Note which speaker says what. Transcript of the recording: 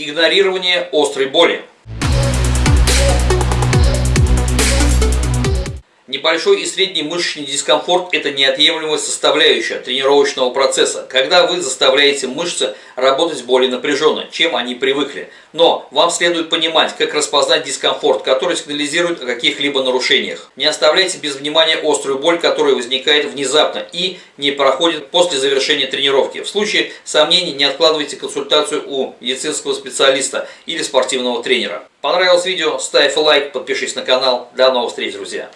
Speaker 1: Игнорирование острой боли. Небольшой и средний мышечный дискомфорт – это неотъемлемая составляющая тренировочного процесса, когда вы заставляете мышцы работать более напряженно, чем они привыкли. Но вам следует понимать, как распознать дискомфорт, который сигнализирует о каких-либо нарушениях. Не оставляйте без внимания острую боль, которая возникает внезапно и не проходит после завершения тренировки. В случае сомнений не откладывайте консультацию у медицинского специалиста или спортивного тренера. Понравилось видео? Ставь лайк, подпишись на канал. До новых встреч, друзья!